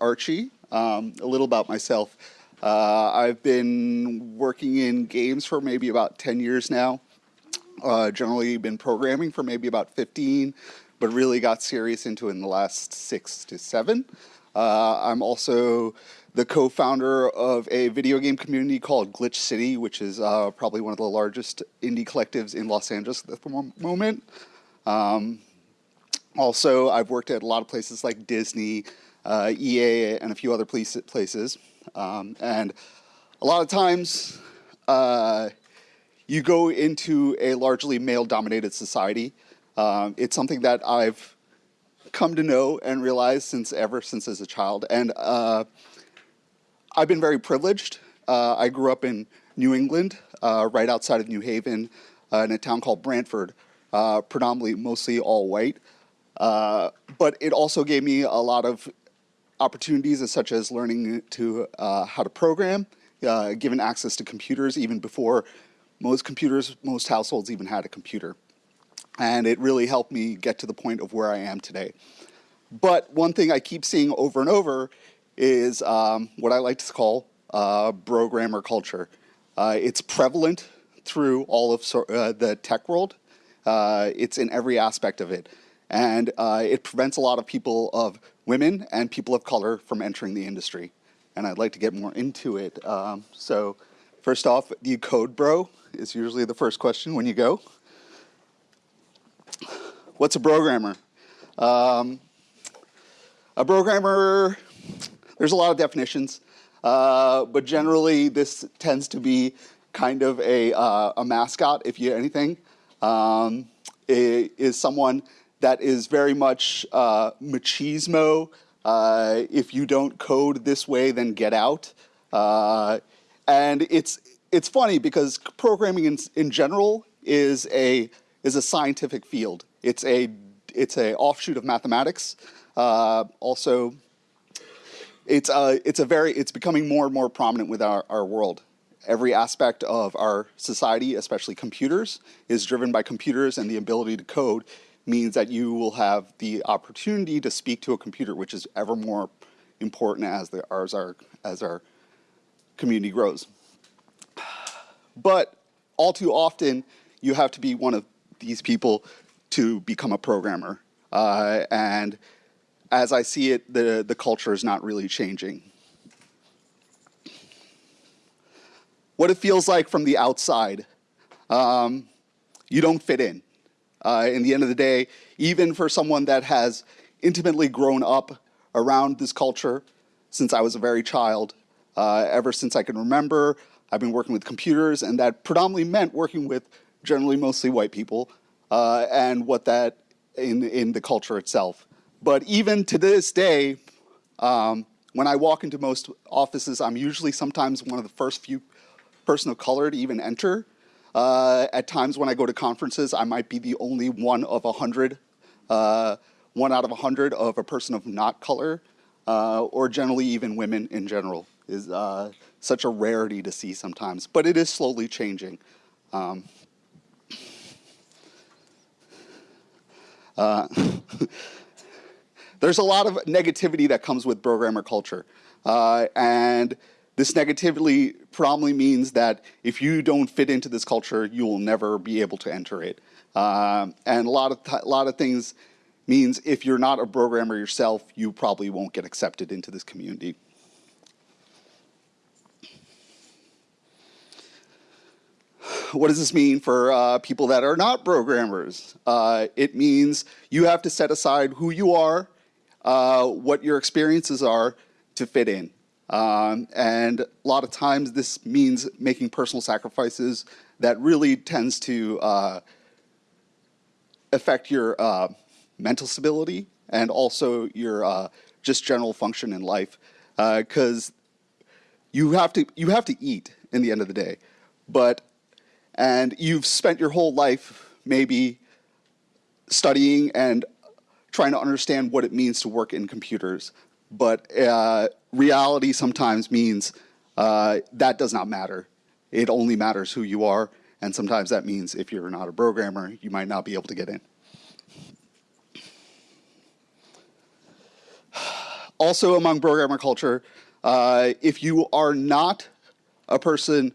Archie. Um, a little about myself. Uh, I've been working in games for maybe about 10 years now. Uh, generally been programming for maybe about 15, but really got serious into it in the last six to seven. Uh, I'm also the co-founder of a video game community called Glitch City, which is uh, probably one of the largest indie collectives in Los Angeles at the moment. Um, also, I've worked at a lot of places like Disney, uh, EA, and a few other places. Um, and a lot of times, uh, you go into a largely male-dominated society. Um, it's something that I've come to know and realize since ever since as a child. And uh, I've been very privileged. Uh, I grew up in New England, uh, right outside of New Haven, in a town called Branford, predominantly mostly all white. Uh, but it also gave me a lot of opportunities such as learning to how to program, given access to computers even before most computers, most households even had a computer. And it really helped me get to the point of where I am today. But one thing I keep seeing over and over is um, what I like to call uh, programmer culture. Uh, it's prevalent through all of uh, the tech world. Uh, it's in every aspect of it. And uh, it prevents a lot of people of women and people of color from entering the industry. And I'd like to get more into it. Um, so first off, do you code, bro? Is usually the first question when you go. What's a programmer? Um, a programmer, there's a lot of definitions, uh, but generally this tends to be kind of a, uh, a mascot, if you anything. Um, is someone that is very much uh, machismo. Uh, if you don't code this way, then get out. Uh, and it's it's funny because programming in, in general is a is a scientific field. It's a it's a offshoot of mathematics. Uh, also, it's a uh, it's a very it's becoming more and more prominent with our, our world. Every aspect of our society, especially computers, is driven by computers, and the ability to code means that you will have the opportunity to speak to a computer, which is ever more important as the as our as our community grows. But all too often, you have to be one of these people to become a programmer. Uh, and as I see it, the, the culture is not really changing. What it feels like from the outside, um, you don't fit in. Uh, in the end of the day, even for someone that has intimately grown up around this culture since I was a very child, uh, ever since I can remember, I've been working with computers, and that predominantly meant working with generally mostly white people, uh, and what that in, in the culture itself. But even to this day, um, when I walk into most offices, I'm usually sometimes one of the first few person of color to even enter. Uh, at times when I go to conferences, I might be the only one of a hundred, uh, one out of a hundred of a person of not color, uh, or generally even women in general is uh, such a rarity to see sometimes, but it is slowly changing. Um, uh, there's a lot of negativity that comes with programmer culture. Uh, and this negativity probably means that if you don't fit into this culture, you will never be able to enter it. Um, and a lot of a lot of things means if you're not a programmer yourself, you probably won't get accepted into this community. what does this mean for uh, people that are not programmers? Uh, it means you have to set aside who you are, uh, what your experiences are to fit in. Um, and a lot of times this means making personal sacrifices that really tends to uh, affect your uh, mental stability and also your uh, just general function in life. Because you have to you have to eat in the end of the day. But and you've spent your whole life maybe studying and trying to understand what it means to work in computers. But uh, reality sometimes means uh, that does not matter. It only matters who you are. And sometimes that means if you're not a programmer, you might not be able to get in. also among programmer culture, uh, if you are not a person,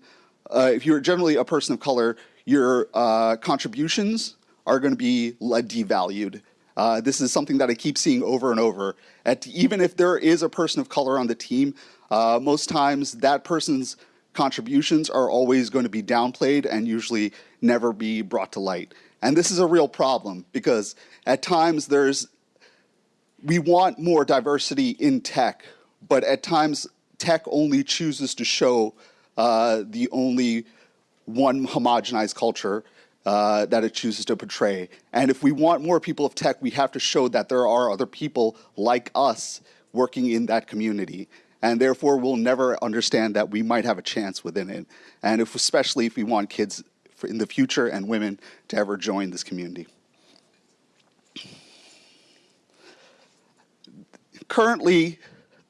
uh, if you're generally a person of color, your uh, contributions are going to be devalued. Uh, this is something that I keep seeing over and over. At, even if there is a person of color on the team, uh, most times that person's contributions are always going to be downplayed and usually never be brought to light. And this is a real problem because at times there's, we want more diversity in tech, but at times tech only chooses to show uh, the only one homogenized culture uh, that it chooses to portray. And if we want more people of tech, we have to show that there are other people like us working in that community. And therefore, we'll never understand that we might have a chance within it. And if, especially if we want kids in the future and women to ever join this community. Currently,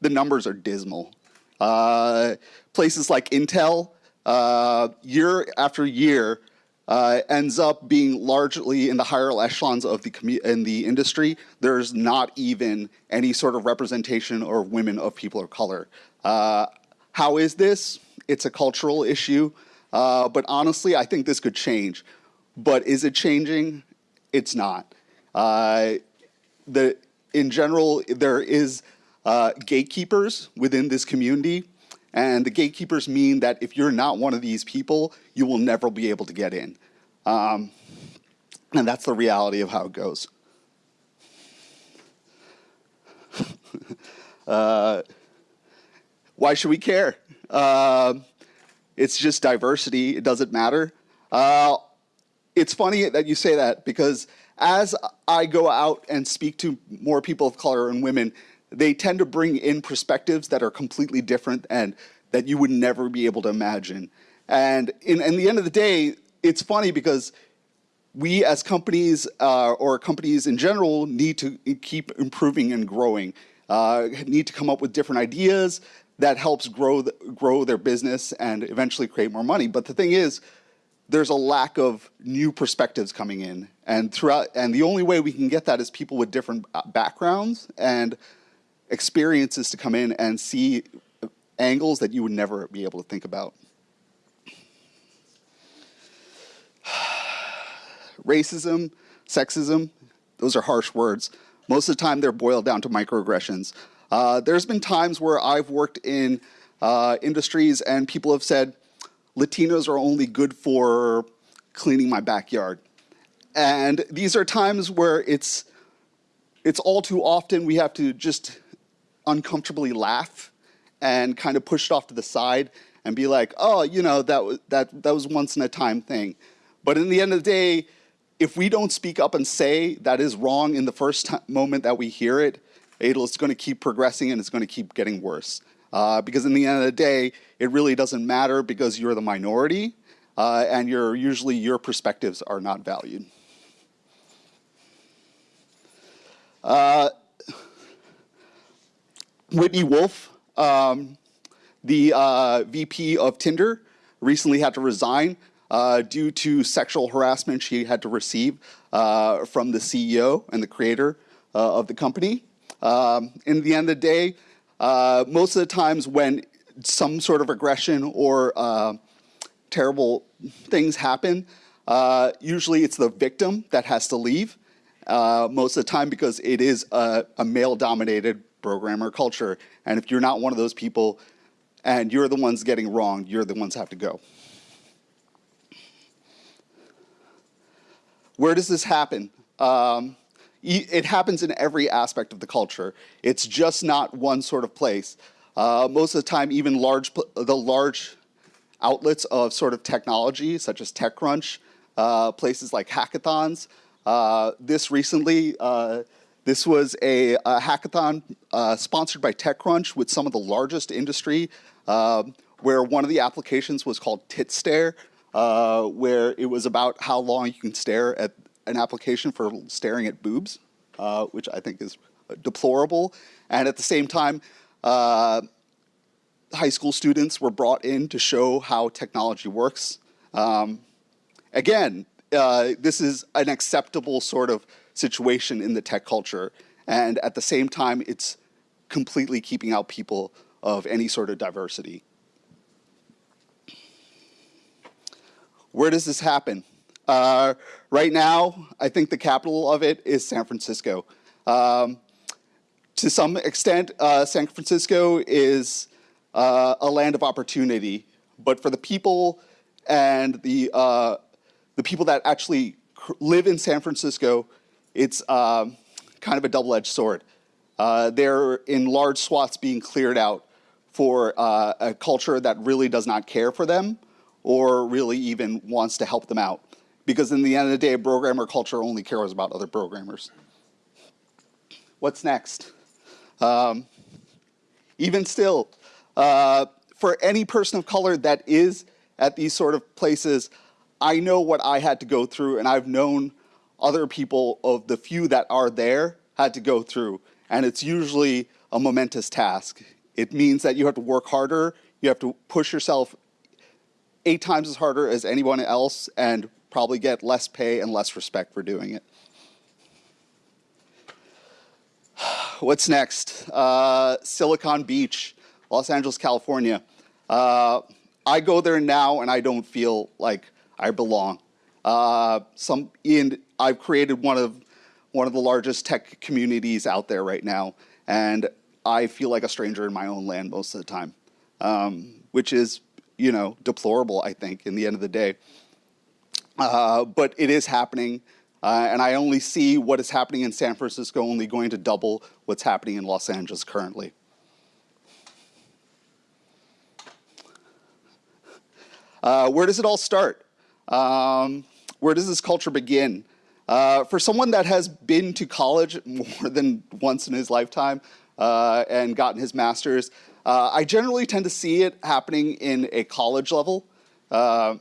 the numbers are dismal. Uh, places like Intel, uh, year after year, uh, ends up being largely in the higher echelons of the in the industry. There's not even any sort of representation or women of people of color. Uh, how is this? It's a cultural issue, uh, but honestly, I think this could change. But is it changing? It's not. Uh, the in general, there is uh, gatekeepers within this community and the gatekeepers mean that if you're not one of these people, you will never be able to get in. Um, and that's the reality of how it goes. uh, why should we care? Uh, it's just diversity. It doesn't matter. Uh, it's funny that you say that because as I go out and speak to more people of color and women, they tend to bring in perspectives that are completely different and that you would never be able to imagine. And in, in the end of the day, it's funny because we as companies uh, or companies in general need to keep improving and growing, uh, need to come up with different ideas that helps grow, the, grow their business and eventually create more money. But the thing is, there's a lack of new perspectives coming in. And throughout, and the only way we can get that is people with different uh, backgrounds and experiences to come in and see angles that you would never be able to think about. Racism, sexism, those are harsh words. Most of the time they're boiled down to microaggressions. Uh, there's been times where I've worked in uh, industries and people have said, Latinos are only good for cleaning my backyard. And these are times where it's, it's all too often we have to just uncomfortably laugh and kind of push it off to the side and be like, oh, you know, that was, that, that was once in a time thing. But in the end of the day, if we don't speak up and say that is wrong in the first moment that we hear it, it's going to keep progressing and it's going to keep getting worse. Uh, because in the end of the day, it really doesn't matter because you're the minority uh, and you're, usually your perspectives are not valued. Uh, Whitney Wolfe, um, the uh, VP of Tinder, recently had to resign uh, due to sexual harassment she had to receive uh, from the CEO and the creator uh, of the company. Um, in the end of the day, uh, most of the times when some sort of aggression or uh, terrible things happen, usually it's the victim that has to leave. most of the time because it is a, a male-dominated programmer culture. And if you're not one of those people and you're the ones getting wrong, you're the ones have to go. Where does this happen? Um, it happens in every aspect of the culture. It's just not one sort of place. Uh, most of the time, even large, the large outlets of sort of technology, such as TechCrunch, uh, places like hackathons. Uh, this recently, uh, this was a, a hackathon uh, sponsored by TechCrunch with some of the largest industry, uh, where one of the applications was called TitStare, uh, where it was about how long you can stare at an application for staring at boobs, uh, which I think is deplorable. And at the same time, uh, high school students were brought in to show how technology works. Um, again, uh, this is an acceptable sort of situation in the tech culture. And at the same time, it's completely keeping out people of any sort of diversity. Where does this happen? Uh, right now, I think the capital of it is San Francisco. Um, to some extent, uh, San Francisco is uh, a land of opportunity, but for the people and the uh, the people that actually live in San Francisco, it's um, kind of a double-edged sword. Uh, they're in large swaths being cleared out for uh, a culture that really does not care for them or really even wants to help them out. Because in the end of the day, programmer culture only cares about other programmers. What's next? Um, even still, uh, for any person of color that is at these sort of places, I know what I had to go through, and I've known other people of the few that are there had to go through. And it's usually a momentous task. It means that you have to work harder, you have to push yourself eight times as harder as anyone else, and probably get less pay and less respect for doing it. What's next? Uh, Silicon Beach, Los Angeles, California. Uh, I go there now and I don't feel like I belong. Uh, some, in, I've created one of, one of the largest tech communities out there right now, and I feel like a stranger in my own land most of the time, um, which is, you know, deplorable, I think, in the end of the day. Uh, but it is happening, uh, and I only see what is happening in San Francisco only going to double what's happening in Los Angeles currently. Uh, where does it all start? Um, where does this culture begin? Uh, for someone that has been to college more than once in his lifetime uh, and gotten his master's, uh, I generally tend to see it happening in a college level. Uh,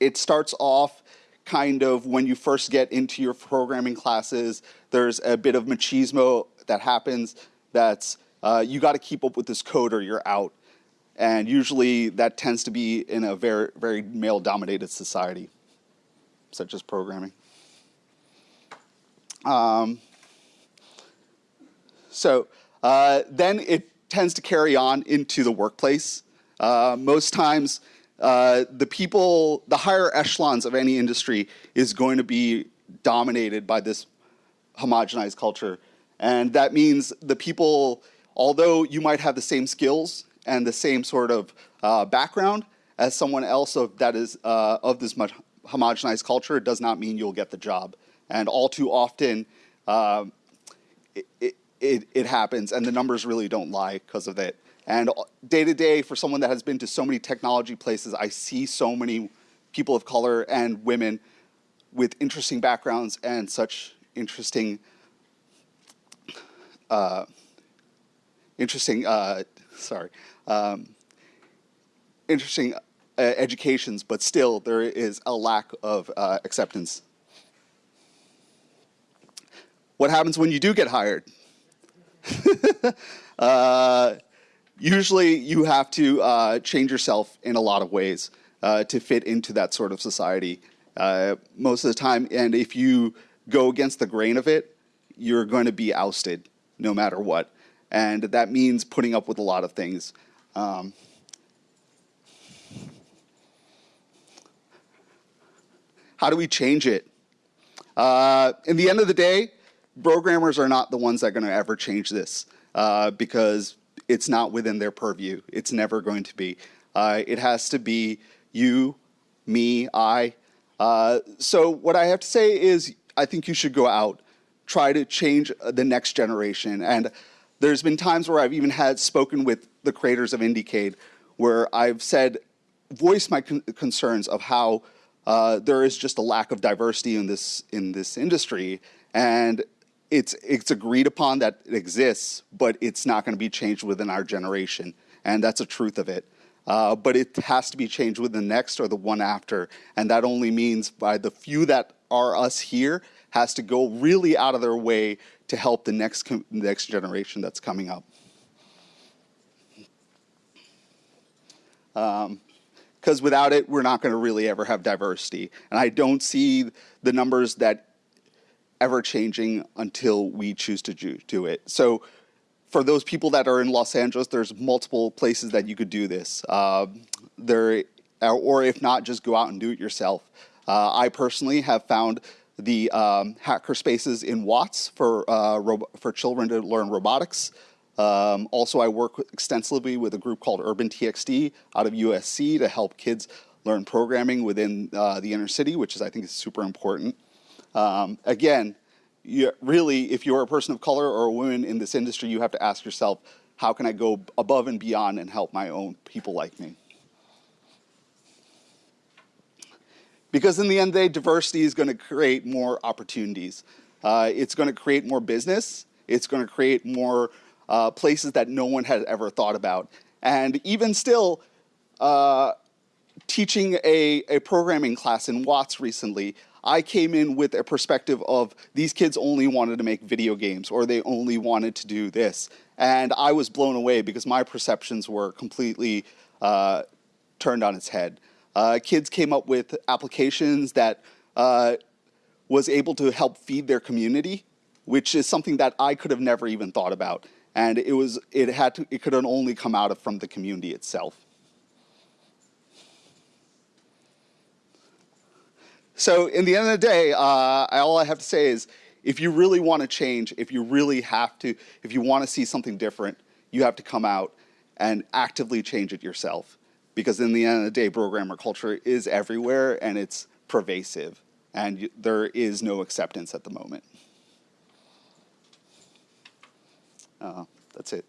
it starts off kind of when you first get into your programming classes, there's a bit of machismo that happens that's uh, you got to keep up with this code or you're out. And usually that tends to be in a very, very male dominated society, such as programming. Um, so uh, then it tends to carry on into the workplace. Uh, most times, uh, the people, the higher echelons of any industry is going to be dominated by this homogenized culture. And that means the people, although you might have the same skills and the same sort of uh, background as someone else of, that is uh, of this much homogenized culture does not mean you'll get the job. And all too often, um, it, it, it, happens, and the numbers really don't lie because of it. And day to day, for someone that has been to so many technology places, I see so many people of color and women with interesting backgrounds and such interesting, uh, interesting, uh, sorry, um, interesting uh, educations, but still there is a lack of uh, acceptance. What happens when you do get hired? uh, usually you have to uh, change yourself in a lot of ways uh, to fit into that sort of society. Uh, most of the time, and if you go against the grain of it, you're going to be ousted no matter what. And that means putting up with a lot of things. Um, how do we change it? Uh, in the end of the day, programmers are not the ones that are going to ever change this uh, because it's not within their purview. It's never going to be. Uh, it has to be you, me, I. Uh, so what I have to say is I think you should go out, try to change the next generation. And there's been times where I've even had spoken with the creators of Indiecade where I've said, voice my con concerns of how uh, there is just a lack of diversity in this in this industry, and it's it's agreed upon that it exists, but it's not going to be changed within our generation, and that's the truth of it. Uh, but it has to be changed with the next or the one after, and that only means by the few that are us here has to go really out of their way to help the next next generation that's coming up. Because um, without it, we're not going to really ever have diversity. And I don't see the numbers that ever changing until we choose to do, it. So for those people that are in Los Angeles, there's multiple places that you could do this. Uh, there, or if not, just go out and do it yourself. Uh, I personally have found the um, hacker spaces in Watts for uh, for children to learn robotics. Um, also, I work extensively with a group called Urban TxT out of USC to help kids learn programming within uh, the inner city, which is I think is super important. Um, again, you, really, if you're a person of color or a woman in this industry, you have to ask yourself, how can I go above and beyond and help my own people like me? Because in the end day, diversity is going to create more opportunities. Uh, it's going to create more business. It's going to create more uh, places that no one had ever thought about. And even still, uh, teaching a, a programming class in Watts recently, I came in with a perspective of these kids only wanted to make video games or they only wanted to do this. And I was blown away because my perceptions were completely uh, turned on its head. Uh, kids came up with applications that uh, was able to help feed their community, which is something that I could have never even thought about. And it was it had to it could only come out of from the community itself. So in the end of the day, uh, all I have to say is if you really want to change, if you really have to, if you want to see something different, you have to come out and actively change it yourself because in the end of the day, programmer culture is everywhere and it's pervasive and there is no acceptance at the moment. Uh, that's it.